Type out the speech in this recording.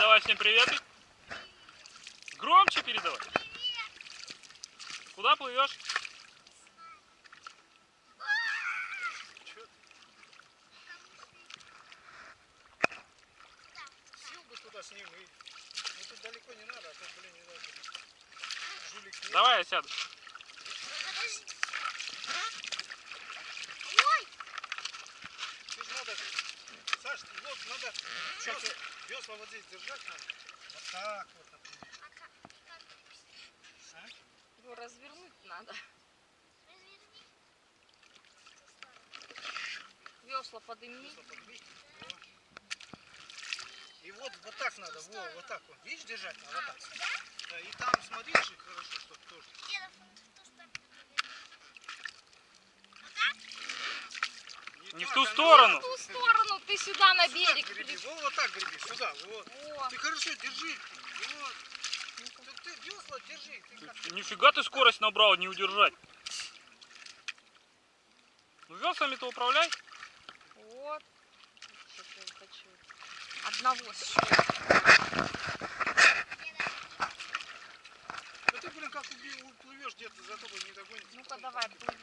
Передавай всем привет. Громче передавай. Куда плывешь? Сел бы туда с ним и... Ну тут далеко не надо, а то, блин, не надо. Жулик нет. Давай я сяду. Тут надо... Саш, вот надо... Весла, весла вот здесь держать надо. Вот так вот, например. А? Его развернуть надо. Весла подымни. Весла. Во. И вот, вот так надо, во, вот так вот. Видишь, держать надо, вот так. Да, и там смотришь, и хорошо, чтобы тоже. Не в ту а ну, сторону. В ту сторону ты сюда на Сюда берег. греби, пере- во, вот так греби, сюда, вот. О, Ты хорошо держи. Вот. Ты, ты весла держи. Ты как... Нифига ты скорость набрал, не удержать. Ну веслами-то управляй. вот. Что-то я хочу. Одного. Ну ты, блин, как уплывешь где-то, за тобой не догонится. Ну-ка давай, плыви.